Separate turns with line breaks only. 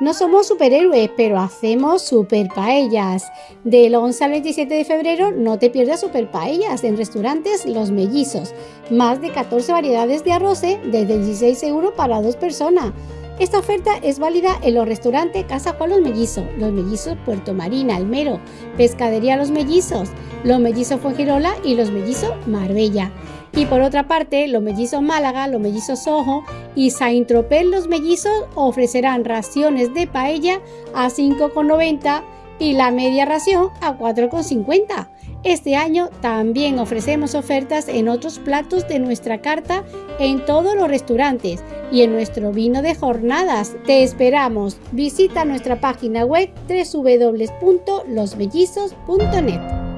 No somos superhéroes, pero hacemos super paellas. Del 11 al 27 de febrero no te pierdas super paellas en restaurantes Los Mellizos. Más de 14 variedades de arroz desde 16 euros para dos personas. Esta oferta es válida en los restaurantes Casa Juan Los Mellizos, Los Mellizos Puerto Marina, Almero, Pescadería Los Mellizos, Los Mellizos Fuengirola y Los Mellizos Marbella. Y por otra parte, Los Mellizos Málaga, Los Mellizos Ojo y Saint-Tropez Los Mellizos ofrecerán raciones de paella a 5,90 y la media ración a 4,50. Este año también ofrecemos ofertas en otros platos de nuestra carta en todos los restaurantes y en nuestro vino de jornadas. Te esperamos. Visita nuestra página web www.losbellizos.net.